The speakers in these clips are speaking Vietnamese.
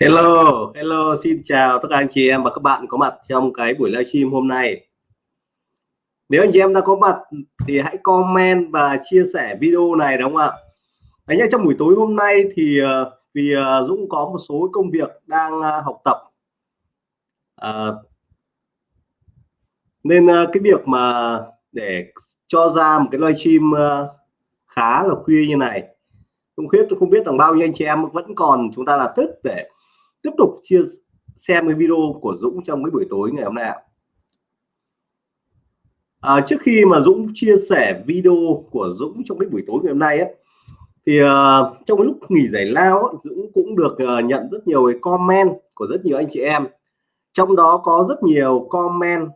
Hello, hello, xin chào tất cả anh chị em và các bạn có mặt trong cái buổi livestream hôm nay. Nếu anh chị em đã có mặt thì hãy comment và chia sẻ video này đúng không ạ? Đấy nhá, trong buổi tối hôm nay thì ờ, vì ờ, Dũng có một số công việc đang ờ, học tập À, nên cái việc mà để cho ra một cái livestream khá là khuya như này không biết tôi không biết rằng bao nhiêu anh chị em vẫn còn chúng ta là tức để tiếp tục chia xem cái video của Dũng trong cái buổi tối ngày hôm nay à, trước khi mà Dũng chia sẻ video của Dũng trong cái buổi tối ngày hôm nay ấy, thì uh, trong cái lúc nghỉ giải lao ấy, Dũng cũng được uh, nhận rất nhiều cái comment của rất nhiều anh chị em. Trong đó có rất nhiều comment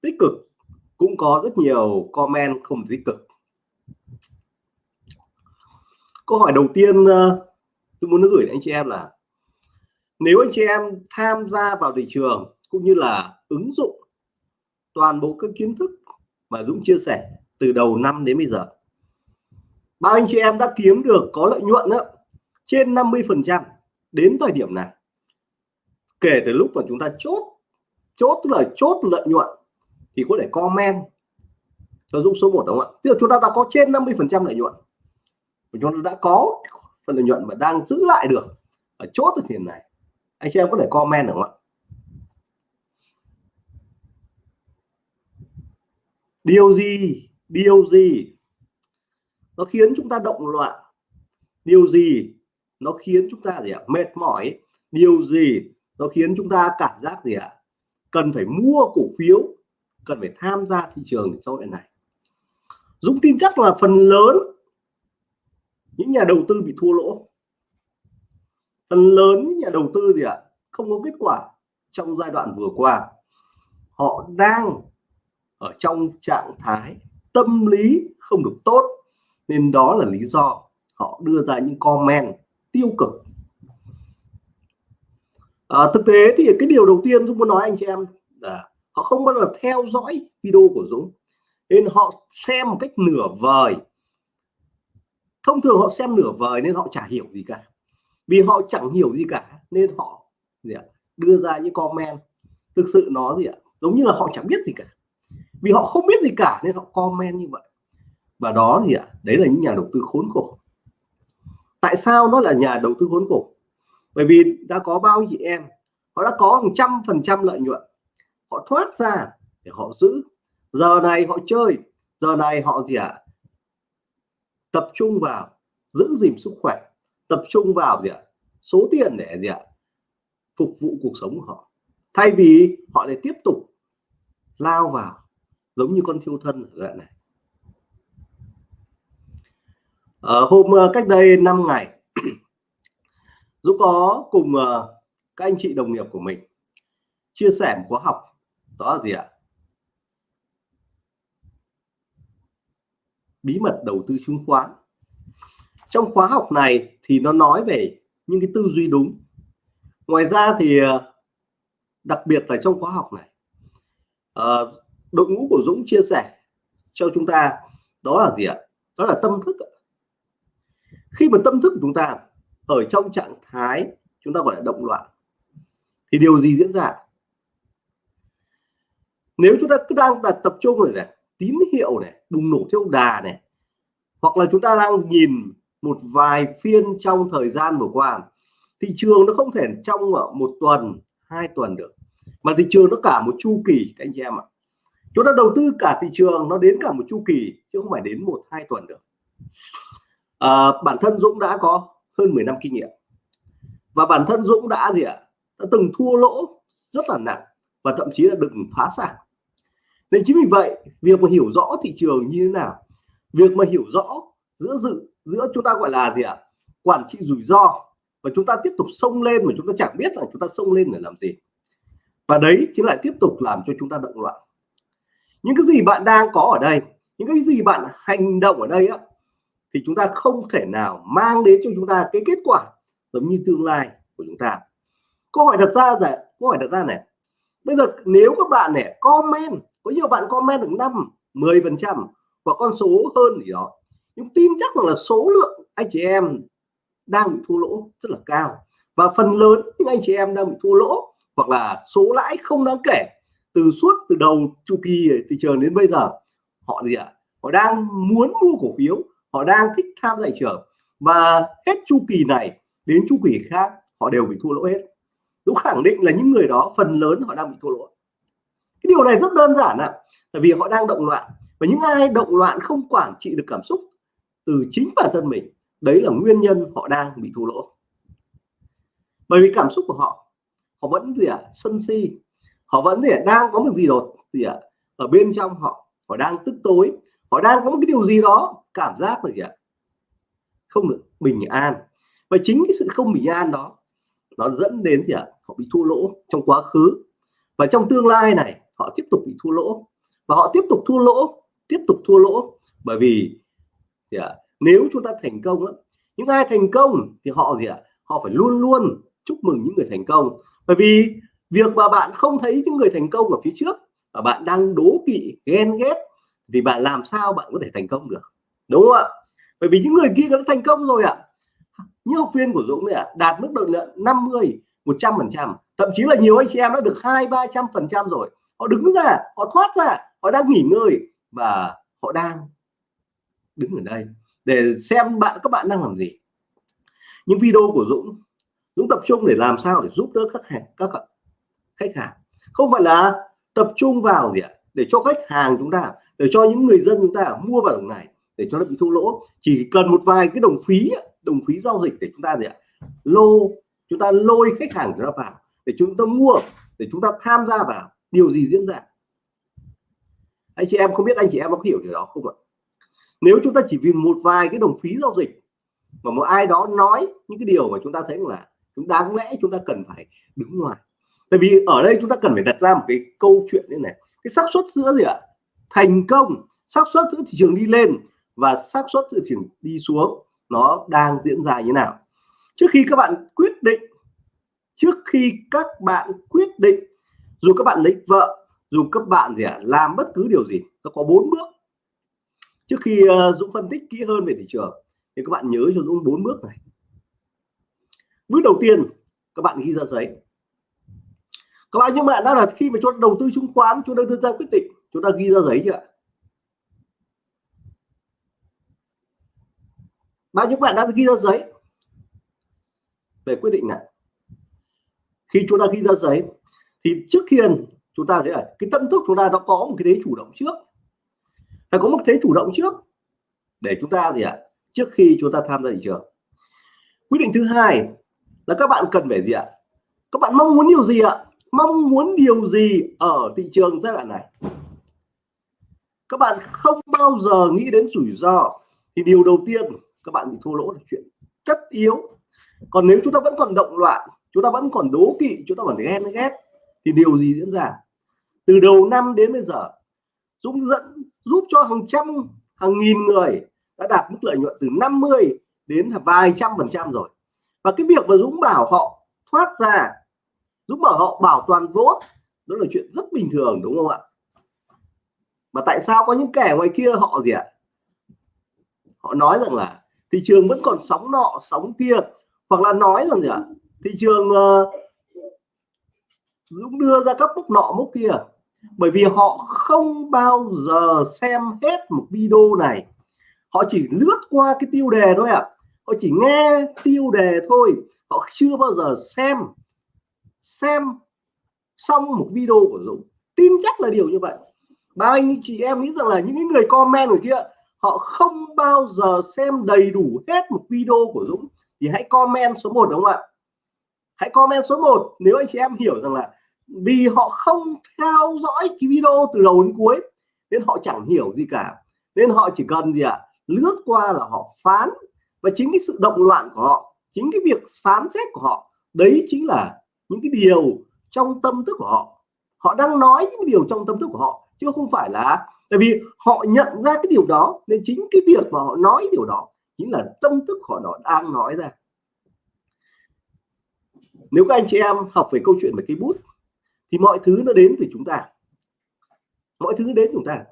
tích cực cũng có rất nhiều comment không tích cực. Câu hỏi đầu tiên à, uh, tôi muốn gửi đến anh chị em là nếu anh chị em tham gia vào thị trường cũng như là ứng dụng toàn bộ các kiến thức mà Dũng chia sẻ từ đầu năm đến bây giờ bao anh chị em đã kiếm được có lợi nhuận đó, trên 50 phần trăm đến thời điểm này. Kể từ lúc mà chúng ta chốt chốt tức là chốt lợi nhuận thì có thể comment cho Dũng số 1 đúng không ạ? Tức là chúng ta đã có trên 50 phần trăm lợi nhuận. Chúng ta đã có phần lợi nhuận mà đang giữ lại được ở chốt thời điểm này anh chị em có thể comment được không ạ? Điều gì? Điều gì? Nó khiến chúng ta động loạn. Điều gì? Nó khiến chúng ta gì ạ? Mệt mỏi. Điều gì? Nó khiến chúng ta cảm giác gì ạ? Cần phải mua cổ phiếu, cần phải tham gia thị trường sau này này. Dũng tin chắc là phần lớn những nhà đầu tư bị thua lỗ phần lớn những nhà đầu tư gì ạ? Không có kết quả trong giai đoạn vừa qua. Họ đang ở trong trạng thái tâm lý không được tốt nên đó là lý do họ đưa ra những comment tiêu cực. À, thực tế thì cái điều đầu tiên tôi muốn nói anh chị em là họ không bao giờ theo dõi video của Dũng nên họ xem một cách nửa vời. Thông thường họ xem nửa vời nên họ chả hiểu gì cả vì họ chẳng hiểu gì cả, nên họ gì ạ, đưa ra những comment. Thực sự nó gì ạ, giống như là họ chẳng biết gì cả. Vì họ không biết gì cả, nên họ comment như vậy. Và đó gì ạ, đấy là những nhà đầu tư khốn khổ. Tại sao nó là nhà đầu tư khốn khổ? Bởi vì đã có bao nhiêu chị em, họ đã có một trăm phần trăm lợi nhuận. Họ thoát ra để họ giữ. Giờ này họ chơi, giờ này họ gì ạ, tập trung vào giữ gìn sức khỏe tập trung vào gì ạ? Số tiền để gì ạ? Phục vụ cuộc sống của họ. Thay vì họ lại tiếp tục lao vào, giống như con thiêu thân ở đoạn này. Ở hôm ờ, cách đây 5 ngày Dũng có cùng ờ, các anh chị đồng nghiệp của mình chia sẻ một khóa học, đó là gì ạ? Bí mật đầu tư chứng khoán trong khóa học này thì nó nói về những cái tư duy đúng. Ngoài ra thì ờ, đặc biệt là trong khóa học này ờ, đội ngũ của Dũng chia sẻ cho chúng ta đó là gì ạ? Đó là tâm thức khi mà tâm thức của chúng ta ở trong trạng thái chúng ta gọi là động loạn, thì điều gì diễn ra? Nếu chúng ta cứ đang đặt tập trung rồi này, tín hiệu này, bùng nổ theo đà này, hoặc là chúng ta đang nhìn một vài phiên trong thời gian vừa qua. Thị trường nó không thể trong một tuần hai tuần được mà thị trường nó cả một chu kỳ các anh chị em ạ. Chúng ta đầu tư cả thị trường nó đến cả một chu kỳ chứ không phải đến một hai tuần được. À, bản thân Dũng đã có hơn 10 năm kinh nghiệm. Và bản thân Dũng đã gì ạ? Đã từng thua lỗ rất là nặng và thậm chí là đừng phá sản. Nên chính vì vậy việc mà hiểu rõ thị trường như thế nào việc mà hiểu rõ giữa dự giữa chúng ta gọi là gì ạ? Quản trị rủi ro. Và chúng ta tiếp tục xông lên mà chúng ta chẳng biết là chúng ta xông lên để làm gì. Và đấy chính lại tiếp tục làm cho chúng ta động loạn. Những cái gì bạn đang có ở đây, những cái gì bạn hành động ở đây á, thì chúng ta không thể nào mang đến cho chúng ta cái kết quả giống như tương lai của chúng ta. Câu hỏi đặt ra là, câu hỏi đặt ra này, bây giờ nếu các bạn này comment, có nhiều bạn comment được năm 10 phần trăm và con số hơn gì đó nhưng tin chắc rằng là số lượng anh chị em đang bị thua lỗ rất là cao. Và phần lớn những anh chị em đang bị thua lỗ hoặc là số lãi không đáng kể từ suốt, từ đầu chu kỳ thị trường đến bây giờ, họ gì ạ? Họ đang muốn mua cổ phiếu, họ đang thích tham gia thị trường. Và hết chu kỳ này đến chu kỳ khác, họ đều bị thua lỗ hết. Dũng khẳng định là những người đó, phần lớn họ đang bị thua lỗ. Cái điều này rất đơn giản ạ, tại vì họ đang động loạn. Và những ai động loạn không quản trị được cảm xúc từ chính bản thân mình. Đấy là nguyên nhân họ đang bị thua lỗ. Bởi vì cảm xúc của họ họ vẫn gì ạ à, sân si. Họ vẫn gì à, đang có một gì đó gì ạ à, ở bên trong họ họ đang tức tối. Họ đang có một cái điều gì đó cảm giác là gì ạ à, không được bình an. Và chính cái sự không bình an đó nó dẫn đến gì ạ à, họ bị thua lỗ trong quá khứ. Và trong tương lai này họ tiếp tục bị thua lỗ. Và họ tiếp tục thua lỗ tiếp tục thua lỗ bởi vì gì ạ à, nếu chúng ta thành công á, những ai thành công thì họ gì ạ? À, họ phải luôn luôn chúc mừng những người thành công. Bởi vì việc mà bạn không thấy những người thành công ở phía trước và bạn đang đố kỵ ghen ghét thì bạn làm sao bạn có thể thành công được? Đúng không ạ? Bởi vì những người kia đã thành công rồi ạ. Như học viên của Dũng này ạ đạt mức lợi nhuận 50 100 phần trăm. Thậm chí là nhiều anh chị em đã được hai ba trăm phần trăm rồi. Họ đứng ra họ thoát ra họ đang nghỉ ngơi và họ đang đứng ở đây để xem bạn, các bạn đang làm gì. Những video của Dũng Dũng tập trung để làm sao để giúp đỡ các hàng, các khách hàng. Không phải là tập trung vào gì ạ? Để cho khách hàng chúng ta, để cho những người dân chúng ta mua vào đồng này, để cho nó bị thua lỗ. Chỉ cần một vài cái đồng phí đồng phí giao dịch để chúng ta gì ạ? Lô, chúng ta lôi khách hàng chúng ta vào, để chúng ta mua, để chúng ta tham gia vào. Điều gì diễn ra? Anh chị em không biết, anh chị em có hiểu điều đó không ạ? Nếu chúng ta chỉ vì một vài cái đồng phí giao dịch mà một ai đó nói những cái điều mà chúng ta thấy là chúng đáng lẽ chúng ta cần phải đứng ngoài. Tại vì ở đây chúng ta cần phải đặt ra một cái câu chuyện như này. Cái xác suất giữa gì ạ? Thành công, xác suất giữa thị trường đi lên và xác suất thị trường đi xuống nó đang diễn ra như nào? Trước khi các bạn quyết định, trước khi các bạn quyết định, dù các bạn lấy vợ, dù các bạn gì ạ, làm bất cứ điều gì, nó có bốn bước trước khi ờ, Dũng phân tích kỹ hơn về thị trường, thì các bạn nhớ cho Dũng bốn bước này. Bước đầu tiên, các bạn ghi ra giấy. Các bạn, nhưng mà đã là khi mà cho đầu tư chứng khoán, chúng ta đưa ra quyết định, chúng ta ghi ra giấy chưa bao nhiêu bạn đã ghi ra giấy? Về quyết định này. Khi chúng ta ghi ra giấy, thì trước khi chúng ta thấy là cái tâm thức chúng ta nó có một cái thế chủ động trước phải có một thế chủ động trước? Để chúng ta gì ạ? Trước khi chúng ta tham gia thị trường. Quyết định thứ hai là các bạn cần phải gì ạ? Các bạn mong muốn điều gì ạ? Mong muốn điều gì ở thị trường giai đoạn này? Các bạn không bao giờ nghĩ đến rủi ro. Thì điều đầu tiên các bạn bị thua lỗ là chuyện tất yếu. Còn nếu chúng ta vẫn còn động loạn, chúng ta vẫn còn đố kỵ, chúng ta vẫn ghen ghét, thì điều gì diễn ra? Từ đầu năm đến bây giờ, Dũng dẫn giúp cho hàng trăm hàng nghìn người đã đạt mức lợi nhuận từ 50 đến vài trăm phần trăm rồi. Và cái việc mà Dũng bảo họ thoát ra Dũng bảo họ bảo toàn vốn đó là chuyện rất bình thường đúng không ạ? Mà tại sao có những kẻ ngoài kia họ gì ạ? Họ nói rằng là thị trường vẫn còn sóng nọ sóng kia hoặc là nói rằng gì ạ? Thị trường uh, Dũng đưa ra các mốc nọ mốc kia bởi vì họ không bao giờ xem hết một video này. Họ chỉ lướt qua cái tiêu đề thôi ạ. À. họ chỉ nghe tiêu đề thôi. Họ chưa bao giờ xem xem xong một video của Dũng. Tin chắc là điều như vậy. Ba anh, chị em nghĩ rằng là những người comment ở kia, họ không bao giờ xem đầy đủ hết một video của Dũng. Thì hãy comment số 1 đúng không ạ? Hãy comment số 1 nếu anh chị em hiểu rằng là vì họ không theo dõi cái video từ đầu đến cuối, nên họ chẳng hiểu gì cả. Nên họ chỉ cần gì ạ? À? lướt qua là họ phán. Và chính cái sự động loạn của họ, chính cái việc phán xét của họ, đấy chính là những cái điều trong tâm thức của họ. Họ đang nói những điều trong tâm thức của họ, chứ không phải là, tại vì họ nhận ra cái điều đó, nên chính cái việc mà họ nói điều đó chính là tâm thức họ đó đang nói ra. Nếu các anh chị em học về câu chuyện về cây bút thì mọi thứ nó đến từ chúng ta. Mọi thứ đến chúng ta.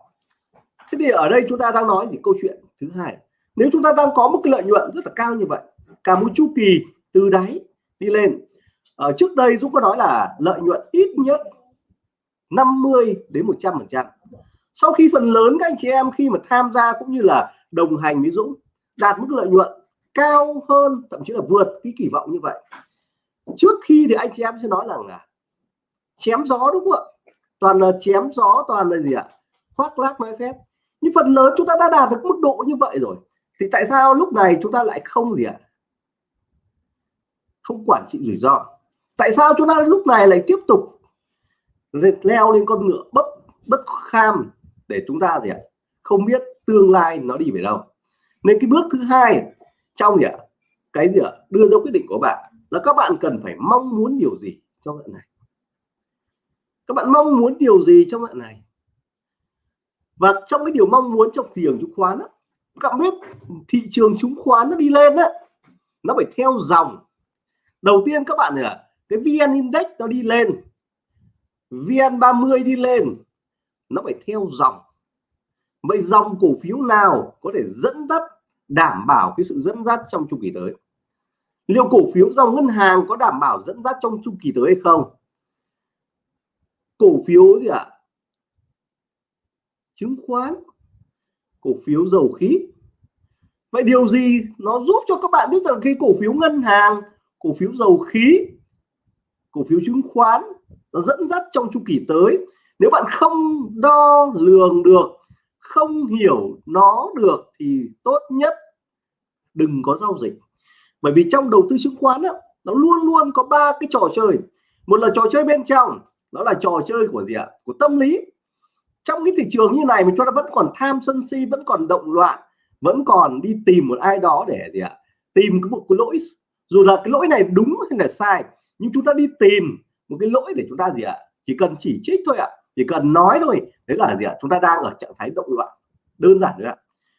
Thế thì ở đây chúng ta đang nói thì câu chuyện thứ hai. Nếu chúng ta đang có một cái lợi nhuận rất là cao như vậy, cả một chu kỳ từ đáy đi lên ở trước đây Dũng có nói là lợi nhuận ít nhất 50 đến 100 phần trăm. Sau khi phần lớn các anh chị em khi mà tham gia cũng như là đồng hành với Dũng đạt mức lợi nhuận cao hơn, thậm chí là vượt cái kỳ vọng như vậy. Trước khi thì anh chị em sẽ nói rằng là chém gió đúng không ạ? Toàn là chém gió, toàn là gì ạ? Khoác lác nói phép. Nhưng phần lớn chúng ta đã đạt được mức độ như vậy rồi. Thì tại sao lúc này chúng ta lại không gì ạ? Không quản trị rủi ro. Tại sao chúng ta lúc này lại tiếp tục leo lên con ngựa bất bất kham để chúng ta gì ạ? Không biết tương lai nó đi về đâu. Nên cái bước thứ hai trong gì ạ? Cái gì ạ? Đưa ra quyết định của bạn là các bạn cần phải mong muốn điều gì trong bạn này? Các bạn mong muốn điều gì trong đoạn này? Và trong cái điều mong muốn trong thị trường chứng khoán đó, các bạn biết thị trường chứng khoán nó đi lên đó nó phải theo dòng. Đầu tiên các bạn là cái vn index nó đi lên vn 30 đi lên nó phải theo dòng. Vậy dòng cổ phiếu nào có thể dẫn dắt đảm bảo cái sự dẫn dắt trong chu kỳ tới? Liệu cổ phiếu dòng ngân hàng có đảm bảo dẫn dắt trong chu kỳ tới hay không? Cổ phiếu gì ạ? À? chứng khoán. Cổ phiếu dầu khí. Vậy điều gì nó giúp cho các bạn biết rằng khi cổ phiếu ngân hàng, cổ phiếu dầu khí, cổ phiếu chứng khoán nó dẫn dắt trong chu kỳ tới? Nếu bạn không đo lường được, không hiểu nó được thì tốt nhất đừng có giao dịch. Bởi vì trong đầu tư chứng khoán đó nó luôn luôn có ba cái trò chơi. Một là trò chơi bên trong nó là trò chơi của gì ạ? Của tâm lý. Trong cái thị trường như này mà chúng ta vẫn còn tham sân si, vẫn còn động loạn, vẫn còn đi tìm một ai đó để gì ạ? Tìm cái một cái lỗi. Dù là cái lỗi này đúng hay là sai, nhưng chúng ta đi tìm một cái lỗi để chúng ta gì ạ? Chỉ cần chỉ trích thôi ạ. Chỉ cần nói thôi, đấy là gì ạ? Chúng ta đang ở trạng thái động loạn. Đơn giản nữa ạ.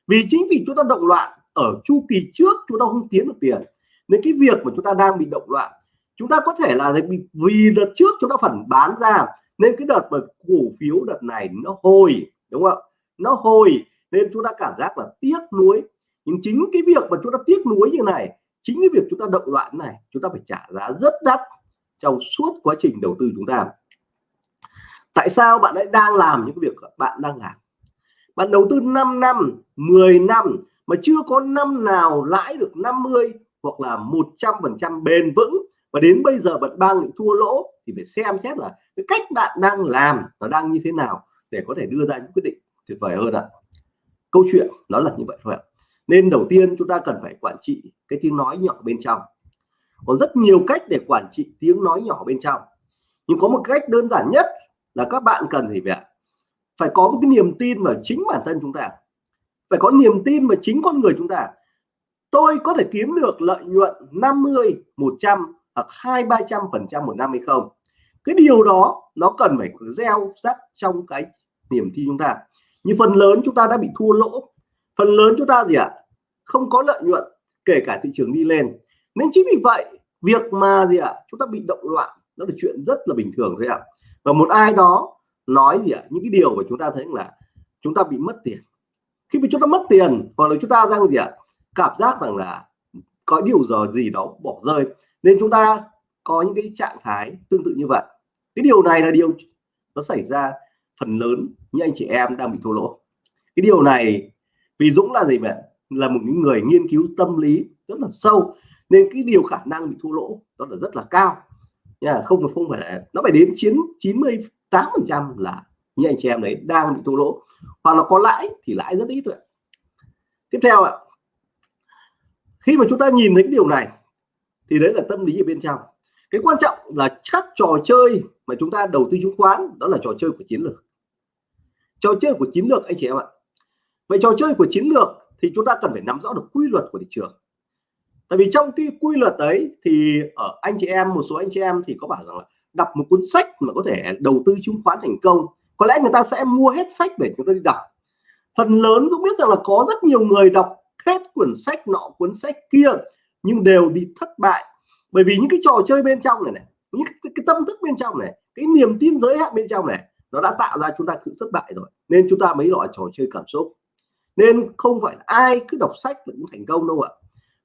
Vì chính vì chúng ta động loạn, ở chu kỳ trước chúng ta không tiến được tiền, nên cái việc mà chúng ta đang bị động loạn chúng ta có thể là vì đợt trước chúng ta phần bán ra, nên cái đợt mà cổ phiếu đợt này nó hồi, đúng không ạ? Nó hồi, nên chúng ta cảm giác là tiếc nuối. Nhưng chính cái việc mà chúng ta tiếc nuối như này, chính cái việc chúng ta động loạn này, chúng ta phải trả giá rất đắt trong suốt quá trình đầu tư chúng ta. Tại sao bạn lại đang làm những việc bạn đang làm? Bạn đầu tư 5 năm 10 năm mà chưa có năm nào lãi được 50 hoặc là 100 phần trăm bền vững và đến bây giờ bạn đang bị thua lỗ, thì phải xem xét là cái cách bạn đang làm nó đang như thế nào để có thể đưa ra những quyết định tuyệt vời hơn ạ. Câu chuyện nó là như vậy thôi ạ. Nên đầu tiên chúng ta cần phải quản trị cái tiếng nói nhỏ bên trong. Còn rất nhiều cách để quản trị tiếng nói nhỏ bên trong. Nhưng có một cách đơn giản nhất là các bạn cần gì vậy phải có một cái niềm tin vào chính bản thân chúng ta. Phải có niềm tin vào chính con người chúng ta. Tôi có thể kiếm được lợi nhuận 50 100 hoặc hai ba trăm phần trăm một năm hay không cái điều đó nó cần phải gieo rắc trong cái niềm tin chúng ta như phần lớn chúng ta đã bị thua lỗ phần lớn chúng ta gì ạ à? không có lợi nhuận, kể cả thị trường đi lên nên chính vì vậy, việc mà gì ạ à? chúng ta bị động loạn nó là chuyện rất là bình thường thôi ạ à. và một ai đó nói gì ạ à? những cái điều mà chúng ta thấy là chúng ta bị mất tiền khi mà chúng ta mất tiền, hoặc là chúng ta đang gì ạ à? cảm giác rằng là có điều giờ gì đó bỏ rơi nên chúng ta có những cái trạng thái tương tự như vậy. Cái điều này là điều nó xảy ra phần lớn như anh chị em đang bị thua lỗ. Cái điều này vì Dũng là gì vậy? Là một người nghiên cứu tâm lý rất là sâu, nên cái điều khả năng bị thua lỗ đó là rất là cao. Nha, không không phải là, nó phải đến chiến 98 phần trăm là như anh chị em đấy đang bị thua lỗ, hoặc là có lãi thì lãi rất ít thôi tiếp theo ạ. Khi mà chúng ta nhìn thấy cái điều này thì đấy là tâm lý ở bên trong. Cái quan trọng là các trò chơi mà chúng ta đầu tư chứng khoán, đó là trò chơi của chiến lược. Trò chơi của chiến lược, anh chị em ạ. Vậy trò chơi của chiến lược thì chúng ta cần phải nắm rõ được quy luật của thị trường. Tại vì trong cái quy luật đấy thì ở anh chị em, một số anh chị em thì có bảo rằng là đọc một cuốn sách mà có thể đầu tư chứng khoán thành công, có lẽ người ta sẽ mua hết sách để chúng ta đi đọc. Phần lớn cũng biết rằng là có rất nhiều người đọc hết cuốn sách nọ, cuốn sách kia nhưng đều bị thất bại. Bởi vì những cái trò chơi bên trong này này những cái, cái tâm thức bên trong này cái niềm tin giới hạn bên trong này nó đã tạo ra chúng ta sự thất bại rồi. Nên chúng ta mới gọi trò chơi cảm xúc. Nên không phải ai cứ đọc sách cũng thành công đâu ạ.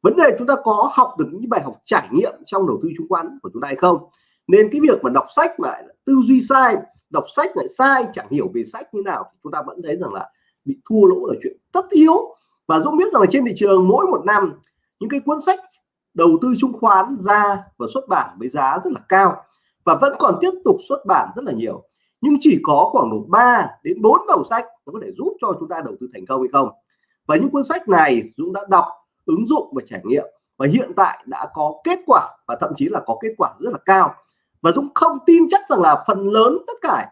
Vấn đề chúng ta có học được những bài học trải nghiệm trong đầu tư chứng khoán của chúng ta hay không? Nên cái việc mà đọc sách lại tư duy sai đọc sách lại sai chẳng hiểu về sách như nào chúng ta vẫn thấy rằng là bị thua lỗ là chuyện tất yếu. Và Dũng biết rằng là trên thị trường mỗi một năm những cái cuốn sách đầu tư chứng khoán ra và xuất bản với giá rất là cao và vẫn còn tiếp tục xuất bản rất là nhiều. Nhưng chỉ có khoảng độ 3 đến 4 đầu sách nó có thể giúp cho chúng ta đầu tư thành công hay không. Và những cuốn sách này Dũng đã đọc, ứng dụng và trải nghiệm và hiện tại đã có kết quả và thậm chí là có kết quả rất là cao. Và Dũng không tin chắc rằng là phần lớn tất cả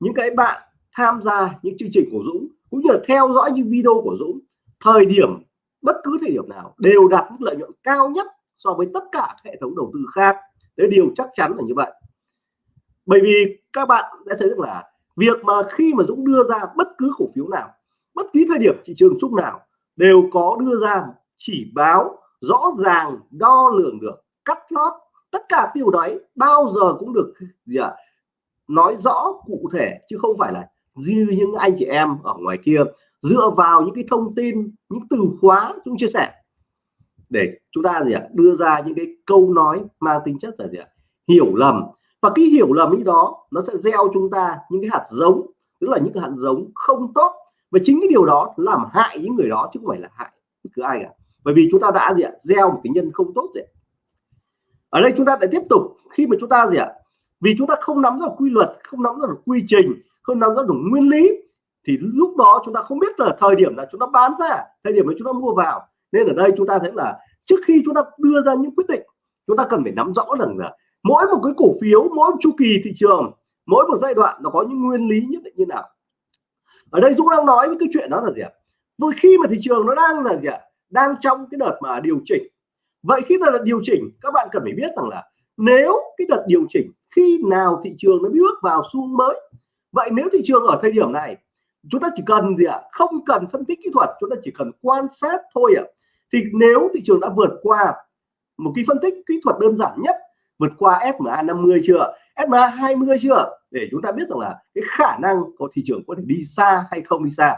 những cái bạn tham gia những chương trình của Dũng cũng như là theo dõi những video của Dũng, thời điểm bất cứ thời điểm nào đều đạt mức lợi nhuận cao nhất so với tất cả hệ thống đầu tư khác. Đấy điều chắc chắn là như vậy. Bởi vì các bạn đã thấy rằng là việc mà khi mà Dũng đưa ra bất cứ cổ phiếu nào bất kỳ thời điểm thị trường chung nào đều có đưa ra chỉ báo rõ ràng đo lường được cắt lót tất cả điều đấy bao giờ cũng được gì à, nói rõ cụ thể chứ không phải là như những anh chị em ở ngoài kia dựa vào những cái thông tin những từ khóa chúng chia sẻ để chúng ta gì ạ? Đưa ra những cái câu nói mang tính chất là gì ạ? Hiểu lầm. Và cái hiểu lầm ấy đó, nó sẽ gieo chúng ta những cái hạt giống, tức là những cái hạt giống không tốt. Và chính cái điều đó làm hại những người đó, chứ không phải là hại bất cứ ai cả. Bởi vì chúng ta đã gì ạ? Gieo một cái nhân không tốt rồi ở đây chúng ta lại tiếp tục, khi mà chúng ta gì ạ? Vì chúng ta không nắm được quy luật, không nắm được quy trình, không nắm được nguyên lý, thì lúc đó chúng ta không biết là thời điểm là chúng ta bán ra, thời điểm mà chúng ta mua vào nên ở đây chúng ta thấy là trước khi chúng ta đưa ra những quyết định, chúng ta cần phải nắm rõ rằng là mỗi một cái cổ phiếu, mỗi một chu kỳ thị trường, mỗi một giai đoạn nó có những nguyên lý nhất định như nào. Ở đây Dũng đang nói với cái chuyện đó là gì ạ? Vừa khi mà thị trường nó đang là gì ạ? Đang trong cái đợt mà điều chỉnh. Vậy khi là điều chỉnh, các bạn cần phải biết rằng là nếu cái đợt điều chỉnh, khi nào thị trường nó bước vào xu mới, vậy nếu thị trường ở thời điểm này, chúng ta chỉ cần gì ạ? Không cần phân tích kỹ thuật, chúng ta chỉ cần quan sát thôi ạ thì nếu thị trường đã vượt qua một cái phân tích kỹ thuật đơn giản nhất, vượt qua SMA 50 chưa SMA 20 chưa, để chúng ta biết rằng là cái khả năng của thị trường có thể đi xa hay không đi xa.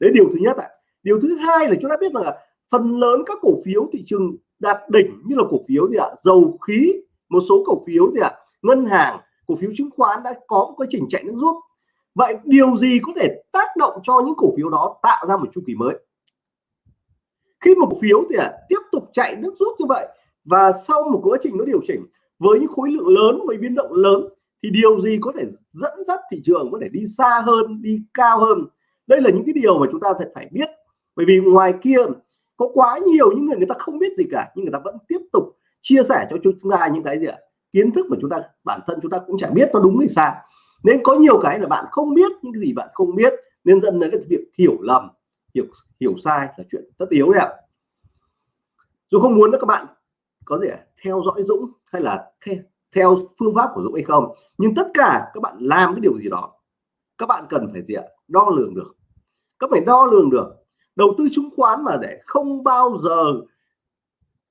Đấy, điều thứ nhất ạ. Điều thứ hai là chúng ta biết rằng là phần lớn các cổ phiếu thị trường đạt đỉnh như là cổ phiếu gì ạ? Dầu khí, một số cổ phiếu gì ạ? Ngân hàng, cổ phiếu chứng khoán đã có một quá trình chạy nước rút. Vậy điều gì có thể tác động cho những cổ phiếu đó tạo ra một chu kỳ mới? Khi một cổ phiếu thì à, tiếp tục chạy nước rút như vậy và sau một quá trình nó điều chỉnh với những khối lượng lớn với biến động lớn thì điều gì có thể dẫn dắt thị trường có thể đi xa hơn đi cao hơn? Đây là những cái điều mà chúng ta phải phải biết. Bởi vì ngoài kia có quá nhiều những người người ta không biết gì cả nhưng người ta vẫn tiếp tục chia sẻ cho chúng ta những cái gì ạ? Kiến thức mà chúng ta bản thân chúng ta cũng chẳng biết nó đúng hay sai. Nên có nhiều cái là bạn không biết những cái gì bạn không biết nên dẫn đến cái việc hiểu lầm hiểu hiểu sai là chuyện tất yếu đấy ạ. Dù không muốn các bạn có thể theo dõi Dũng hay là theo, theo phương pháp của Dũng hay không nhưng tất cả các bạn làm cái điều gì đó các bạn cần phải gì ạ? Đo lường được. Các phải đo lường được. Đầu tư chứng khoán mà để không bao giờ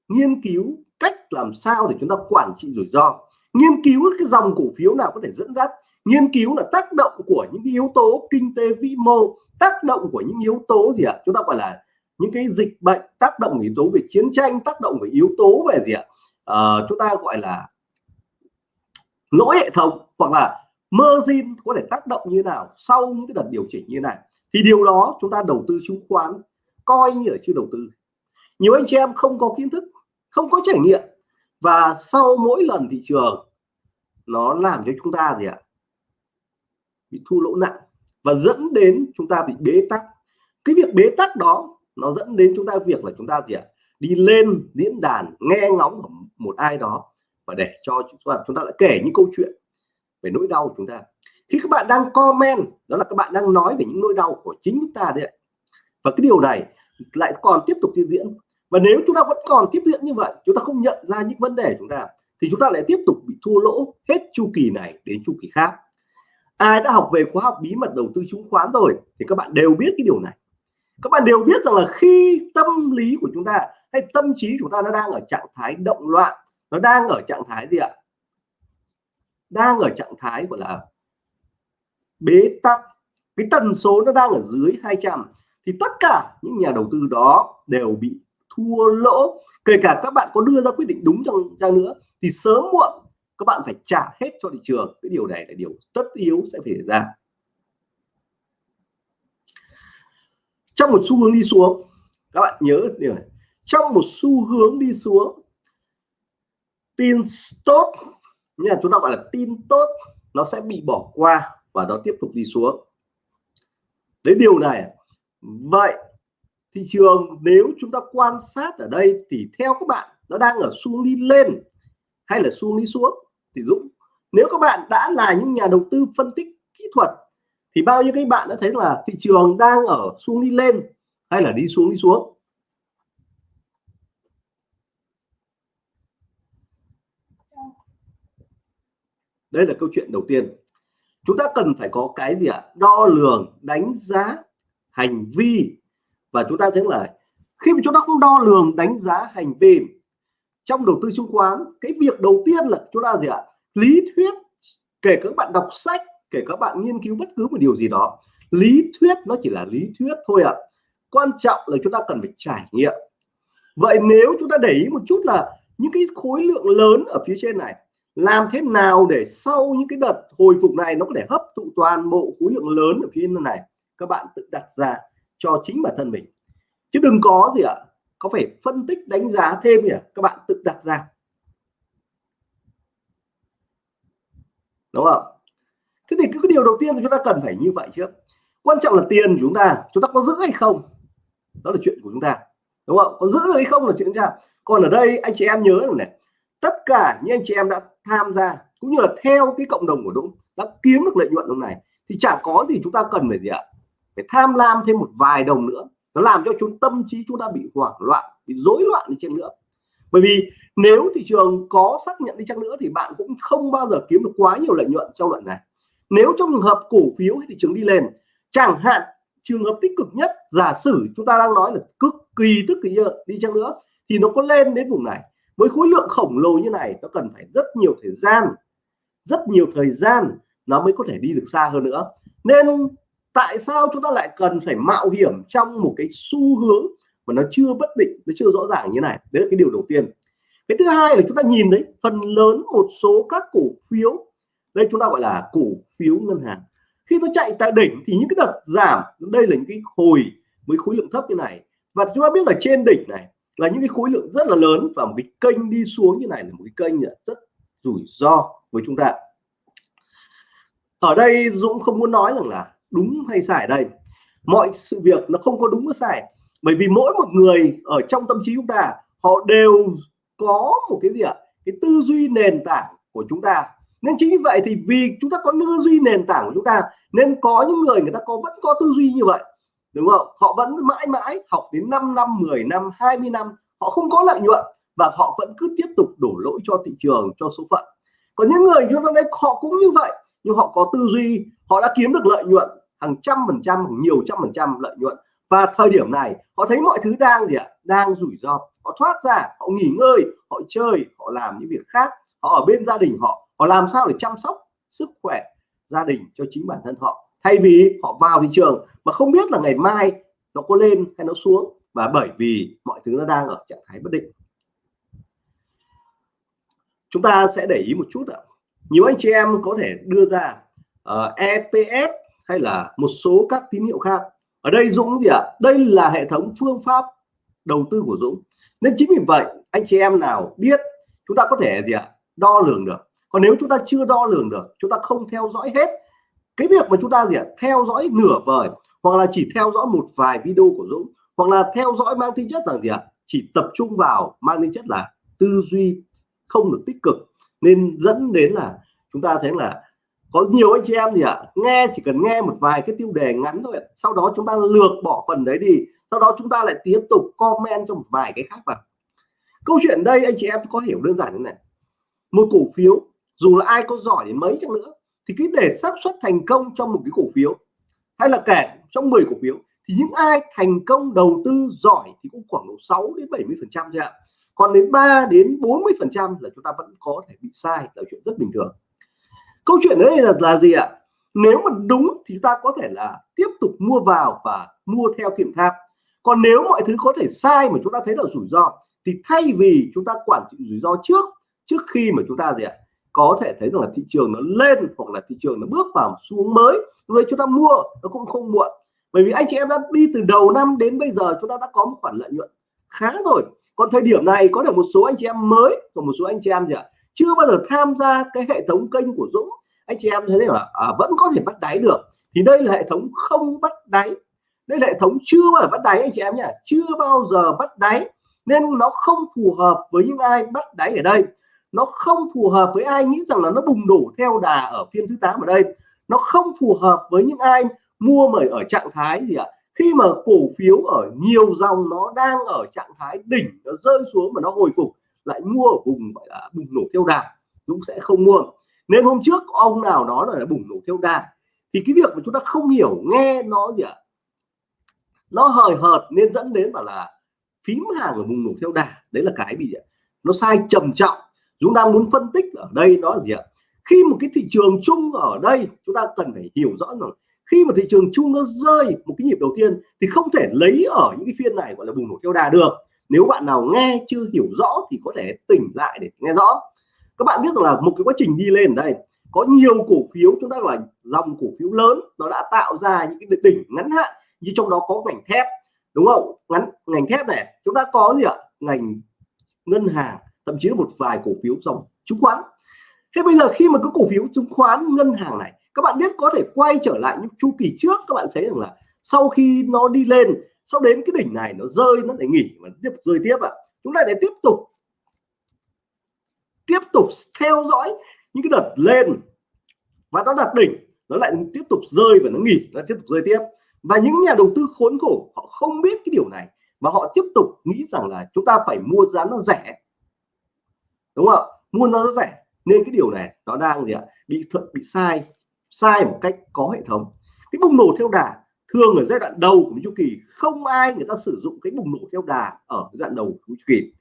nghiên cứu cách làm sao để chúng ta quản trị rủi ro. Nghiên cứu cái dòng cổ phiếu nào có thể dẫn dắt nghiên cứu là tác động của những cái yếu tố kinh tế vĩ mô tác động của những yếu tố gì ạ? Chúng ta gọi là những cái dịch bệnh tác động yếu tố về chiến tranh tác động về yếu tố về gì ạ? À, chúng ta gọi là lỗi hệ thống hoặc là margin có thể tác động như nào sau những cái đợt điều chỉnh như này. Thì điều đó chúng ta đầu tư chứng khoán coi như là chưa đầu tư. Nhiều anh chị em không có kiến thức không có trải nghiệm và sau mỗi lần thị trường nó làm cho chúng ta gì ạ? Bị thua lỗ nặng và dẫn đến chúng ta bị bế tắc. Cái việc bế tắc đó, nó dẫn đến chúng ta việc là chúng ta gì ạ? Đi lên diễn đàn, nghe ngóng của một ai đó và để cho chúng ta chúng ta lại kể những câu chuyện về nỗi đau của chúng ta. Khi các bạn đang comment, đó là các bạn đang nói về những nỗi đau của chính chúng ta đấy và cái điều này lại còn tiếp tục tiếp diễn. Và nếu chúng ta vẫn còn tiếp diễn như vậy, chúng ta không nhận ra những vấn đề chúng ta, thì chúng ta lại tiếp tục bị thua lỗ hết chu kỳ này đến chu kỳ khác ai đã học về khóa học bí mật đầu tư chứng khoán rồi thì các bạn đều biết cái điều này. Các bạn đều biết rằng là khi tâm lý của chúng ta hay tâm trí chúng ta nó đang ở trạng thái động loạn, nó đang ở trạng thái gì ạ? Đang ở trạng thái, gọi là, bế tắc. Cái tần số nó đang ở dưới 200 thì tất cả những nhà đầu tư đó đều bị thua lỗ. Kể cả các bạn có đưa ra quyết định đúng trong chăng nữa, thì sớm muộn các bạn phải trả hết cho thị trường. Cái điều này là điều tất yếu sẽ phải xảy ra. Trong một xu hướng đi xuống, các bạn nhớ điều này. Trong một xu hướng đi xuống, tin tốt như là chúng ta gọi là tin tốt, nó sẽ bị bỏ qua và nó tiếp tục đi xuống. Đấy, điều này. Vậy thị trường nếu chúng ta quan sát ở đây thì theo các bạn nó đang ở xu đi lên hay là xu đi xuống? Thì Dũng, nếu các bạn đã là những nhà đầu tư phân tích kỹ thuật, thì bao nhiêu các bạn đã thấy là thị trường đang ở xuống đi lên hay là đi xuống đi xuống? Đây là câu chuyện đầu tiên. Chúng ta cần phải có cái gì ạ? Đo lường, đánh giá hành vi. Và chúng ta thấy là khi mà chúng ta không đo lường, đánh giá hành vi trong đầu tư chứng khoán, cái việc đầu tiên là chúng ta gì ạ? Lý thuyết, kể các bạn đọc sách, kể các bạn nghiên cứu bất cứ một điều gì đó, lý thuyết nó chỉ là lý thuyết thôi ạ. À. quan trọng là chúng ta cần phải trải nghiệm. Vậy nếu chúng ta để ý một chút là những cái khối lượng lớn ở phía trên này, làm thế nào để sau những cái đợt hồi phục này nó có thể hấp thụ toàn bộ khối lượng lớn ở phía này? Các bạn tự đặt ra cho chính bản thân mình. Chứ đừng có gì ạ có phải phân tích đánh giá thêm nhỉ? Các bạn tự đặt ra. Đúng không? Thế thì cái điều đầu tiên chúng ta cần phải như vậy trước quan trọng là tiền của chúng ta chúng ta có giữ hay không? Đó là chuyện của chúng ta. Đúng không? Có giữ hay không là chuyện chúng ta. Còn ở đây, anh chị em nhớ rằng này, tất cả những anh chị em đã tham gia, cũng như là theo cái cộng đồng của Dũng, đã kiếm được lợi nhuận lúc này thì chẳng có gì chúng ta cần phải gì ạ? Phải tham lam thêm một vài đồng nữa nó làm cho chúng, tâm trí chúng ta bị hoảng loạn, bị rối loạn đi chăng nữa. Bởi vì nếu thị trường có xác nhận đi chăng nữa thì bạn cũng không bao giờ kiếm được quá nhiều lợi nhuận trong đoạn này. Nếu trong trường hợp cổ phiếu thị trường đi lên, chẳng hạn trường hợp tích cực nhất, giả sử chúng ta đang nói là cực kỳ tức kỳ đi chăng nữa, thì nó có lên đến vùng này. Với khối lượng khổng lồ như này, nó cần phải rất nhiều thời gian, rất nhiều thời gian nó mới có thể đi được xa hơn nữa. Nên tại sao chúng ta lại cần phải mạo hiểm trong một cái xu hướng mà nó chưa bất định, nó chưa rõ ràng như này? Đấy là cái điều đầu tiên. Cái thứ hai là chúng ta nhìn đấy phần lớn một số các cổ phiếu, đây chúng ta gọi là cổ phiếu ngân hàng. Khi nó chạy tại đỉnh thì những cái đợt giảm, đây là những cái hồi với khối lượng thấp như này. Và chúng ta biết là trên đỉnh này là những cái khối lượng rất là lớn và một cái kênh đi xuống như này là một cái kênh rất rủi ro với chúng ta. Ở đây Dũng không muốn nói rằng là đúng hay sai đây. Mọi sự việc nó không có đúng có sai. Bởi vì mỗi một người ở trong tâm trí chúng ta, họ đều có một cái gì ạ? Cái tư duy nền tảng của chúng ta. Nên chính như vậy thì vì chúng ta có tư duy nền tảng của chúng ta, nên có những người người ta có, vẫn có tư duy như vậy. Đúng không? Họ vẫn mãi mãi học đến 5 năm 10 năm 20 năm, họ không có lợi nhuận và họ vẫn cứ tiếp tục đổ lỗi cho thị trường, cho số phận. Còn những người chúng ta đây họ cũng như vậy nhưng họ có tư duy, họ đã kiếm được lợi nhuận, hàng trăm phần trăm nhiều trăm phần trăm lợi nhuận. Và thời điểm này, họ thấy mọi thứ đang gì ạ? Đang rủi ro. Họ thoát ra, họ nghỉ ngơi, họ chơi, họ làm những việc khác. Họ ở bên gia đình họ họ làm sao để chăm sóc sức khỏe gia đình cho chính bản thân họ? Thay vì họ vào thị trường mà không biết là ngày mai nó có lên hay nó xuống. Và bởi vì mọi thứ nó đang ở trạng thái bất định. Chúng ta sẽ để ý một chút ạ nhiều anh chị em có thể đưa ra ờ, uh, EPS hay là một số các tín hiệu khác. Ở đây Dũng gì ạ đây là hệ thống phương pháp đầu tư của Dũng. Nên chính vì vậy anh chị em nào biết chúng ta có thể gì ạ đo lường được. Còn nếu chúng ta chưa đo lường được chúng ta không theo dõi hết cái việc mà chúng ta gì ạ theo dõi nửa vời hoặc là chỉ theo dõi một vài video của Dũng hoặc là theo dõi mang tính chất là gì ạ chỉ tập trung vào mang tính chất là tư duy không được tích cực nên dẫn đến là chúng ta thấy là có nhiều anh chị em gì ạ? Nghe, chỉ cần nghe một vài cái tiêu đề ngắn thôi sau đó chúng ta lược bỏ phần đấy đi. Sau đó chúng ta lại tiếp tục comment cho một vài cái khác vào. Câu chuyện đây, anh chị em có hiểu đơn giản như này. Một cổ phiếu, dù là ai có giỏi đến mấy chăng nữa, thì cái để xác suất thành công trong một cái cổ phiếu, hay là kể trong 10 cổ phiếu, thì những ai thành công đầu tư giỏi thì cũng khoảng độ 6 đến 70 phần trăm thôi ạ còn đến 3 đến 40 phần trăm là chúng ta vẫn có thể bị sai, là chuyện rất bình thường. Câu chuyện đấy là là gì ạ? Nếu mà đúng thì ta có thể là tiếp tục mua vào và mua theo kiểm tháp còn nếu mọi thứ có thể sai mà chúng ta thấy là rủi ro, thì thay vì chúng ta quản trị rủi ro trước trước khi mà chúng ta gì ạ? Có thể thấy rằng là thị trường nó lên hoặc là thị trường nó bước vào xuống mới. Rồi chúng ta mua nó cũng không muộn. Bởi vì anh chị em đã đi từ đầu năm đến bây giờ chúng ta đã có một khoản lợi nhuận khá rồi. Còn thời điểm này có thể một số anh chị em mới và một số anh chị em gì ạ? Chưa bao giờ tham gia cái hệ thống kênh của Dũng. Anh chị em thấy là à, vẫn có thể bắt đáy được. Thì đây là hệ thống không bắt đáy. Đây là hệ thống chưa bao giờ bắt đáy anh chị em nhé chưa bao giờ bắt đáy. Nên nó không phù hợp với những ai bắt đáy ở đây. Nó không phù hợp với ai nghĩ rằng là nó bùng nổ theo đà ở phiên thứ 8 ở đây. Nó không phù hợp với những ai mua mời ở trạng thái gì ạ? Khi mà cổ phiếu ở nhiều dòng nó đang ở trạng thái đỉnh, nó rơi xuống mà nó hồi phục, lại mua ở vùng gọi là bùng nổ theo đà, cũng sẽ không mua. Nên hôm trước ông nào nói là bùng nổ theo đà, thì cái việc mà chúng ta không hiểu, nghe nó gì ạ? Nó hời hợt nên dẫn đến bảo là phím hàng ở bùng nổ theo đà. Đấy là cái bị nó sai trầm trọng. Chúng ta muốn phân tích ở đây nó là gì ạ? Khi một cái thị trường chung ở đây, chúng ta cần phải hiểu rõ rồi khi mà thị trường chung nó rơi một cái nhịp đầu tiên thì không thể lấy ở những cái phiên này gọi là bùng nổ theo đà được. Nếu bạn nào nghe chưa hiểu rõ thì có thể tỉnh lại để nghe rõ. Các bạn biết rằng là một cái quá trình đi lên đây, có nhiều cổ phiếu chúng ta là dòng cổ phiếu lớn, nó đã tạo ra những cái đỉnh ngắn hạn như trong đó có ngành thép, đúng không? Ngắn, ngành thép này, chúng ta có gì ạ? Ngành ngân hàng, thậm chí là một vài cổ phiếu dòng chứng khoán. Thế bây giờ khi mà các cổ phiếu chứng khoán ngân hàng này các bạn biết có thể quay trở lại những chu kỳ trước, các bạn thấy rằng là sau khi nó đi lên, sau đến cái đỉnh này nó rơi, nó lại nghỉ và tiếp rơi tiếp ạ. À. chúng ta để tiếp tục tiếp tục theo dõi những cái đợt lên và nó đạt đỉnh, nó lại tiếp tục rơi và nó nghỉ, nó tiếp tục rơi tiếp. Và những nhà đầu tư khốn khổ, họ không biết cái điều này mà họ tiếp tục nghĩ rằng là chúng ta phải mua giá nó rẻ. Đúng không mua nó rẻ, nên cái điều này nó đang gì ạ? Bị thuận, bị sai sai một cách có hệ thống. Cái bùng nổ theo đà thường ở giai đoạn đầu của chu kỳ không ai người ta sử dụng cái bùng nổ theo đà ở giai đoạn đầu của chu kỳ.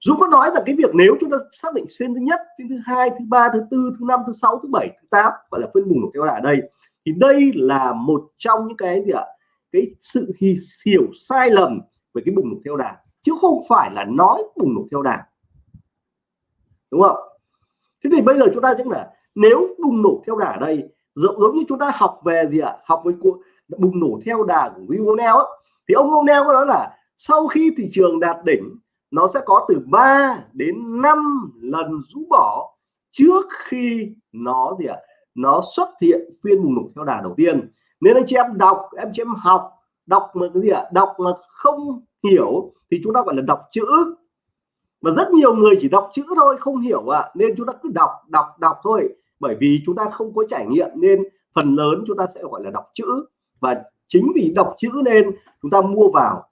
Dũng có nói rằng cái việc nếu chúng ta xác định phiên thứ nhất, phiên thứ hai, thứ ba, thứ tư, thứ năm, thứ sáu, thứ bảy, thứ tám gọi là phiên bùng nổ theo đà ở đây thì đây là một trong những cái gì ạ? Cái sự hiểu sai lầm về cái bùng nổ theo đà chứ không phải là nói bùng nổ theo đà. Đúng không? Thế thì bây giờ chúng ta chắc là nếu bùng nổ theo đà ở đây giống, giống như chúng ta học về gì ạ? Học với bùng nổ theo đà của Vionel thì ông Onel có nói là sau khi thị trường đạt đỉnh nó sẽ có từ 3 đến 5 lần rũ bỏ trước khi nó gì ạ? Nó xuất hiện phiên bùng nổ theo đà đầu tiên. Nên anh chị em đọc em chị em học đọc mà cái gì ạ? Đọc mà không hiểu thì chúng ta gọi là đọc chữ. Mà rất nhiều người chỉ đọc chữ thôi không hiểu ạ. À. nên chúng ta cứ đọc đọc đọc thôi bởi vì chúng ta không có trải nghiệm nên phần lớn chúng ta sẽ gọi là đọc chữ. Và chính vì đọc chữ nên chúng ta mua vào,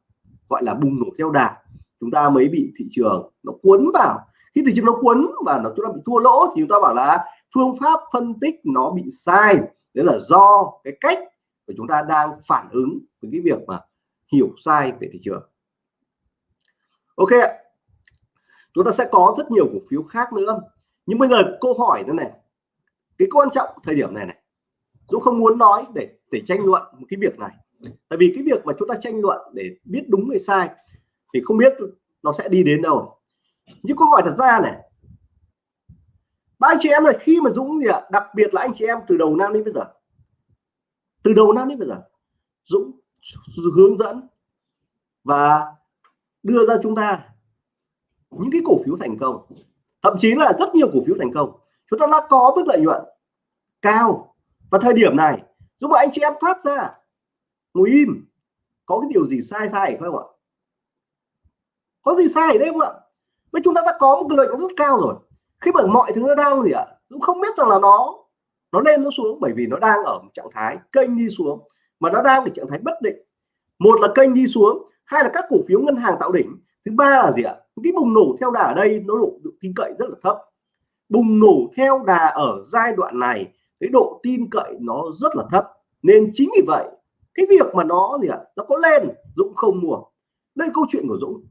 gọi là bùng nổ theo đà. Chúng ta mới bị thị trường nó cuốn vào. Khi thị trường nó cuốn và nó chúng ta bị thua lỗ thì chúng ta bảo là phương pháp phân tích nó bị sai. Đấy là do cái cách của chúng ta đang phản ứng với cái việc mà hiểu sai về thị trường. Ok chúng ta sẽ có rất nhiều cổ phiếu khác nữa. Nhưng bây giờ câu hỏi nữa này cái quan trọng thời điểm này này, Dũng không muốn nói để để tranh luận một cái việc này. Tại vì cái việc mà chúng ta tranh luận để biết đúng hay sai thì không biết nó sẽ đi đến đâu. Nhưng câu hỏi thật ra này, ba anh chị em này, khi mà Dũng gì ạ, đặc biệt là anh chị em từ đầu năm đến bây giờ, từ đầu năm đến bây giờ, Dũng hướng dẫn và đưa ra chúng ta những cái cổ phiếu thành công. Thậm chí là rất nhiều cổ phiếu thành công chúng ta đã có mức lợi nhuận cao. Và thời điểm này, giúp anh chị em thoát ra. Ngồi im. Có cái điều gì sai sai không ạ? Có gì sai ở đây không ạ? Với chúng ta đã có một cái lợi nhuận rất cao rồi. Khi mà mọi thứ nó đang gì ạ? Cũng không biết rằng là nó nó lên, nó xuống bởi vì nó đang ở một trạng thái kênh đi xuống. Mà nó đang ở trạng thái bất định. Một là kênh đi xuống, hai là các cổ phiếu ngân hàng tạo đỉnh. Thứ ba là gì ạ? Cái bùng nổ theo đà ở đây nó độ tin cậy rất là thấp bùng nổ theo đà ở giai đoạn này, cái độ tin cậy nó rất là thấp. Nên chính vì vậy, cái việc mà nó gì ạ, nó có lên, Dũng không mua. Đây câu chuyện của Dũng.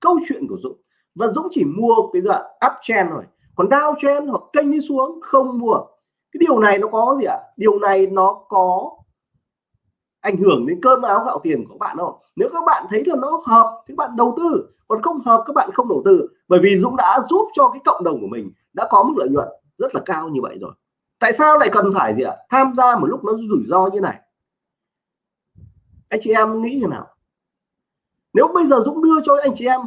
Câu chuyện của Dũng. Và Dũng chỉ mua cái đoạn uptrend rồi còn downtrend hoặc kênh đi xuống, không mua. Cái điều này nó có gì ạ? Điều này nó có ảnh hưởng đến cơm áo gạo tiền của bạn không nếu các bạn thấy là nó hợp thì bạn đầu tư. Còn không hợp các bạn không đầu tư. Bởi vì Dũng đã giúp cho cái cộng đồng của mình đã có mức lợi nhuận rất là cao như vậy rồi. Tại sao lại cần phải gì ạ? Tham gia một lúc nó rủi ro như này. Anh chị em nghĩ như nào? Nếu bây giờ Dũng đưa cho anh chị em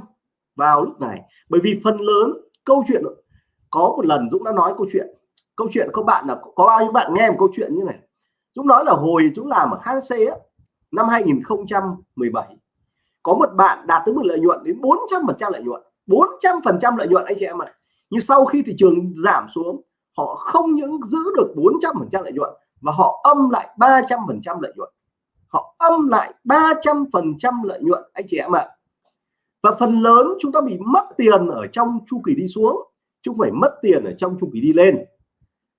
vào lúc này, bởi vì phần lớn câu chuyện, có một lần Dũng đã nói câu chuyện. Câu chuyện các bạn là có bao nhiêu bạn nghe một câu chuyện như này? Chúng nói là hồi chúng làm ở HC á, năm 2017 có một bạn đạt tới mức lợi nhuận đến 400 phần trăm lợi nhuận 400 phần trăm lợi nhuận anh chị em ạ. Nhưng sau khi thị trường giảm xuống họ không những giữ được 400 phần trăm lợi nhuận mà họ âm lại 300 phần trăm lợi nhuận. Họ âm lại 300 phần trăm lợi nhuận anh chị em ạ. Và phần lớn chúng ta bị mất tiền ở trong chu kỳ đi xuống chứ không phải mất tiền ở trong chu kỳ đi lên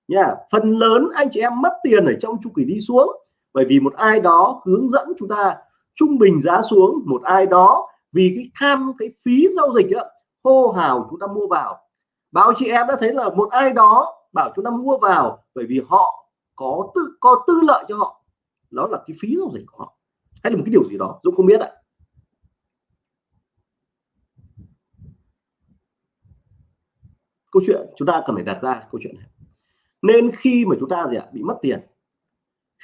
nha phần lớn anh chị em mất tiền ở trong chu kỳ đi xuống bởi vì một ai đó hướng dẫn chúng ta trung bình giá xuống một ai đó vì cái tham cái phí giao dịch đó, hô hào chúng ta mua vào. Báo chị em đã thấy là một ai đó bảo chúng ta mua vào bởi vì họ có tư có tư lợi cho họ. Đó là cái phí giao dịch của họ. Hay là một cái điều gì đó Dũng không biết ạ. Câu chuyện chúng ta cần phải đặt ra câu chuyện này nên khi mà chúng ta gì ạ? Bị mất tiền.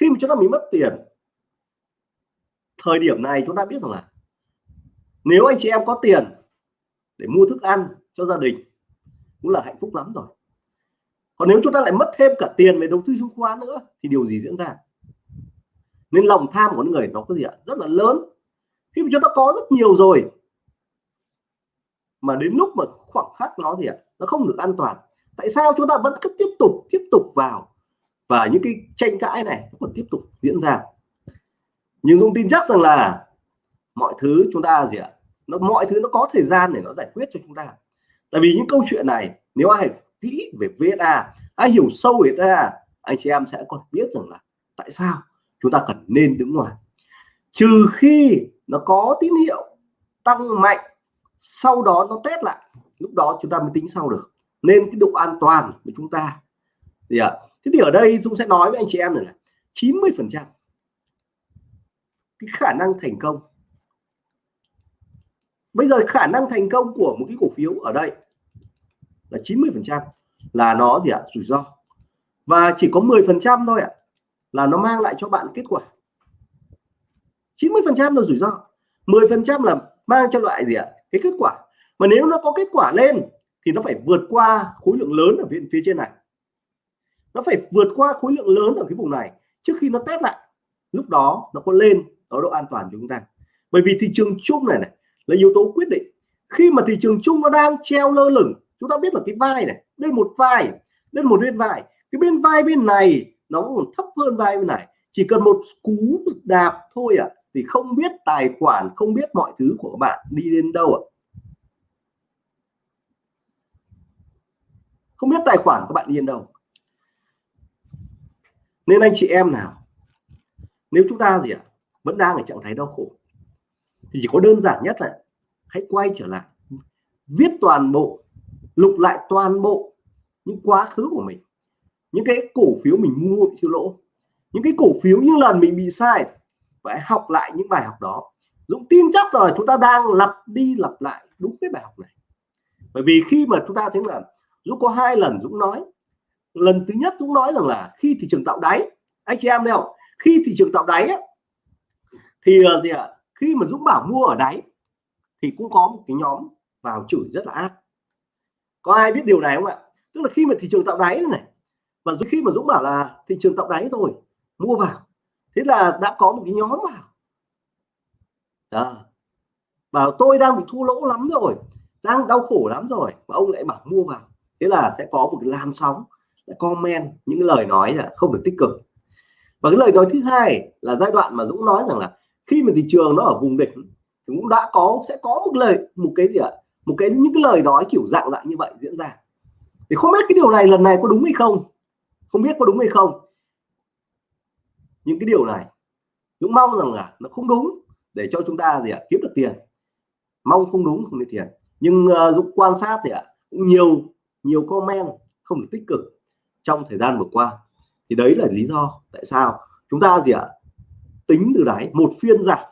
Khi mà chúng ta bị mất tiền, thời điểm này chúng ta biết rằng là nếu anh chị em có tiền để mua thức ăn cho gia đình, cũng là hạnh phúc lắm rồi. Còn nếu chúng ta lại mất thêm cả tiền về đầu tư chứng khoán nữa, thì điều gì diễn ra? Nên lòng tham của người nó có gì ạ? Rất là lớn. Khi mà chúng ta có rất nhiều rồi, mà đến lúc mà khoảng khắc nó gì ạ? Nó không được an toàn tại sao chúng ta vẫn cứ tiếp tục tiếp tục vào? Và những cái tranh cãi này vẫn còn tiếp tục diễn ra. Nhưng thông tin chắc rằng là mọi thứ chúng ta gì ạ? Nó, mọi thứ nó có thời gian để nó giải quyết cho chúng ta. Tại vì những câu chuyện này, nếu ai kỹ về VSA ai hiểu sâu về VSA anh chị em sẽ còn biết rằng là tại sao chúng ta cần nên đứng ngoài. Trừ khi nó có tín hiệu tăng mạnh, sau đó nó test lại, lúc đó chúng ta mới tính sau được nên cái độ an toàn của chúng ta. Thì ạ? À, thế thì ở đây Dũng sẽ nói với anh chị em này là 90 phần trăm cái khả năng thành công. Bây giờ khả năng thành công của một cái cổ phiếu ở đây là 90 phần trăm là nó gì ạ? À, rủi ro. Và chỉ có 10 phần trăm thôi ạ à, là nó mang lại cho bạn kết quả. 90 phần trăm là rủi ro 10 phần trăm là mang cho loại gì ạ? À, cái kết quả. Mà nếu nó có kết quả lên thì nó phải vượt qua khối lượng lớn ở viện phía trên này. Nó phải vượt qua khối lượng lớn ở cái vùng này trước khi nó test lại. Lúc đó nó có lên ở độ an toàn cho chúng ta. Bởi vì thị trường chung này này là yếu tố quyết định. Khi mà thị trường chung nó đang treo lơ lửng chúng ta biết là cái vai này lên một vai lên một bên vai. Cái bên vai bên này nó còn thấp hơn vai bên này. Chỉ cần một cú đạp thôi ạ à, thì không biết tài khoản không biết mọi thứ của các bạn đi đến đâu ạ. à. Không biết tài khoản các bạn yên đâu. Nên anh chị em nào nếu chúng ta gì ạ à, vẫn đang ở trạng thái đau khổ thì chỉ có đơn giản nhất là hãy quay trở lại viết toàn bộ lục lại toàn bộ những quá khứ của mình những cái cổ phiếu mình mua bị thua lỗ những cái cổ phiếu những lần mình bị sai phải học lại những bài học đó. Dũng tin chắc rồi chúng ta đang lặp đi lặp lại đúng cái bài học này. Bởi vì khi mà chúng ta thấy là Dũng có hai lần Dũng nói. Lần thứ nhất Dũng nói rằng là khi thị trường tạo đáy anh chị em thấy không? Khi thị trường tạo đáy á, thì ờ, gì ạ? Khi mà Dũng bảo mua ở đáy thì cũng có một cái nhóm vào chửi rất là ác. Có ai biết điều này không ạ? Tức là khi mà thị trường tạo đáy này và khi mà Dũng bảo là thị trường tạo đáy rồi mua vào thế là đã có một cái nhóm vào. Đó. bảo tôi đang bị thua lỗ lắm rồi đang đau khổ lắm rồi mà ông lại bảo mua vào thế là sẽ có một cái làm sóng comment những lời nói là không được tích cực. Và cái lời nói thứ hai là giai đoạn mà Dũng nói rằng là khi mà thị trường nó ở vùng đỉnh thì cũng đã có sẽ có một lời một cái gì ạ? Một cái những cái lời nói kiểu dạng dạng như vậy diễn ra. Thì không biết cái điều này lần này có đúng hay không? Không biết có đúng hay không? Những cái điều này Dũng mong rằng là nó không đúng để cho chúng ta gì ạ? Kiếm được tiền. Mong không đúng không được tiền. Nhưng uh, Dũng quan sát thì ạ cũng nhiều nhiều comment, không được tích cực trong thời gian vừa qua. Thì đấy là lý do tại sao chúng ta gì ạ? Tính từ đáy, một phiên giảm.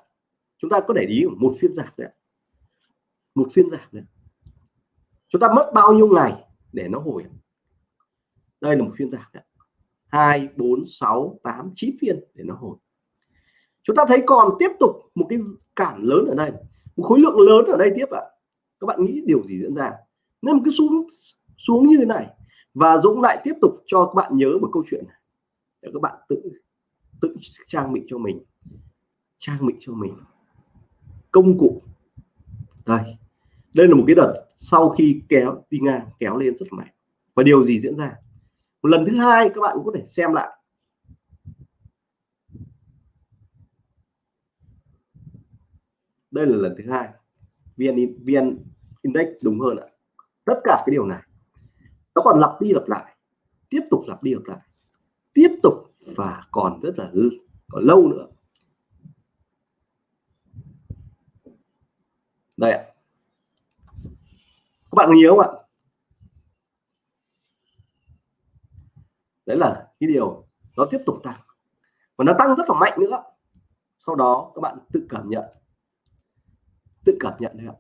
Chúng ta có để ý một phiên giảm đấy một phiên giảm đấy chúng ta mất bao nhiêu ngày để nó hồi đây là một phiên giảm đấy hai, bốn, sáu, tám, chín phiên để nó hồi. Chúng ta thấy còn tiếp tục một cái cản lớn ở đây. Một khối lượng lớn ở đây tiếp ạ. À. các bạn nghĩ điều gì diễn ra? Nên một cái xuống xuống như thế này. Và Dũng lại tiếp tục cho các bạn nhớ một câu chuyện này. Để các bạn tự tự trang bị cho mình. Trang bị cho mình. Công cụ. Đây. Đây là một cái đợt sau khi kéo, đi ngang, kéo lên rất mạnh. Và điều gì diễn ra? Một lần thứ hai các bạn cũng có thể xem lại. Đây là lần thứ hai. Vn vn index đúng hơn ạ. Tất cả cái điều này nó còn lặp đi lặp lại, tiếp tục lặp đi lặp lại, tiếp tục và còn rất là hư, còn lâu nữa. Đây ạ. Các bạn nhớ không ạ? Đấy là cái điều nó tiếp tục tăng, và nó tăng rất là mạnh nữa. Sau đó các bạn tự cảm nhận, tự cảm nhận đấy ạ.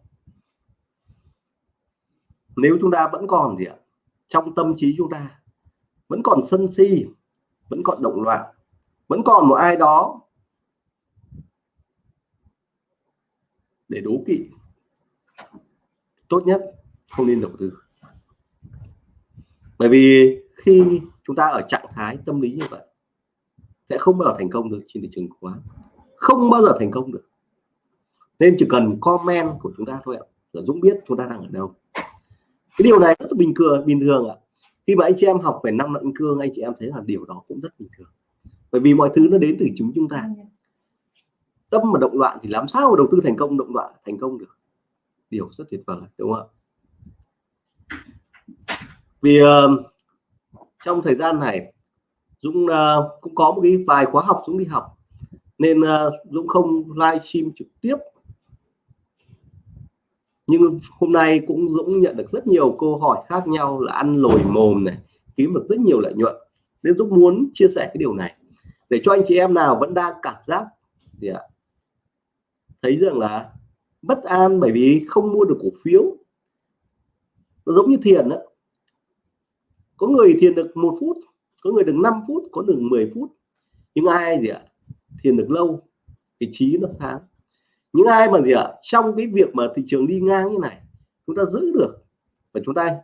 Nếu chúng ta vẫn còn gì ạ? Trong tâm trí chúng ta. Vẫn còn sân si, vẫn còn động loạn, vẫn còn một ai đó để đố kỵ. Tốt nhất không nên đầu tư. Bởi vì khi chúng ta ở trạng thái tâm lý như vậy, sẽ không bao giờ thành công được trên thị trường quá. Không bao giờ thành công được. Nên chỉ cần comment của chúng ta thôi ạ. Là Dũng biết chúng ta đang ở đâu cái điều này rất là bình thường bình thường ạ. Khi mà anh chị em học về năm luận cương anh chị em thấy là điều đó cũng rất bình thường. Bởi vì mọi thứ nó đến từ chúng chúng ta. Tâm mà động loạn thì làm sao mà đầu tư thành công động loạn thành công được? Điều rất tuyệt vời đúng không ạ? Vì uh, trong thời gian này Dũng uh, cũng có một cái vài khóa học Dũng đi học. Nên uh, Dũng không livestream trực tiếp nhưng hôm nay cũng Dũng nhận được rất nhiều câu hỏi khác nhau là ăn lồi mồm này, kiếm được rất nhiều lợi nhuận. Nên Dũng muốn chia sẻ cái điều này. Để cho anh chị em nào vẫn đang cảm giác gì ạ? Thấy rằng là bất an bởi vì không mua được cổ phiếu. Nó giống như thiền đó có người thiền được một phút, có người được 5 phút, có được 10 phút. Nhưng ai gì ạ? Thiền được lâu, thì trí nó sáng những ai mà gì ạ? Trong cái việc mà thị trường đi ngang như này chúng ta giữ được và chúng ta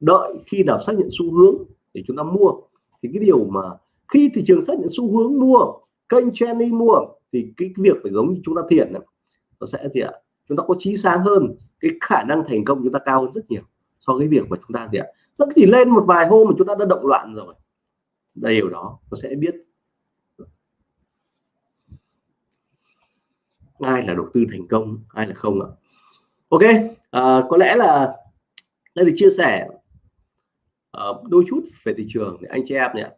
đợi khi nào xác nhận xu hướng để chúng ta mua. Thì cái điều mà khi thị trường xác nhận xu hướng mua kênh trending mua thì cái, việc phải giống như chúng ta thiện nó sẽ gì ạ? Chúng ta có trí sáng hơn cái khả năng thành công chúng ta cao hơn rất nhiều so với việc mà chúng ta gì ạ? Nó chỉ lên một vài hôm mà chúng ta đã động loạn rồi. Điều đó nó sẽ biết ai là đầu tư thành công ai là không ạ? Ok à, có lẽ là đây là chia sẻ uh, đôi chút về thị trường để anh chị em nhé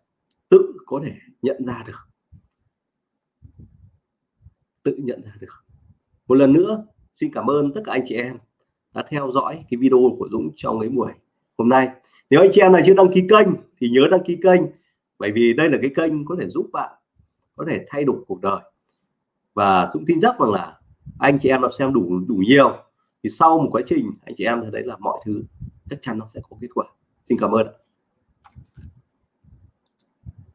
tự có thể nhận ra được. Tự nhận ra được. Một lần nữa xin cảm ơn tất cả anh chị em đã theo dõi cái video của Dũng trong cái buổi hôm nay. Nếu anh chị em này chưa đăng ký kênh thì nhớ đăng ký kênh bởi vì đây là cái kênh có thể giúp bạn có thể thay đổi cuộc đời và Dũng tin chắc rằng là anh chị em đã xem đủ đủ nhiều. Thì sau một quá trình, anh chị em thấy đấy là mọi thứ, chắc chắn nó sẽ có kết quả. Xin cảm ơn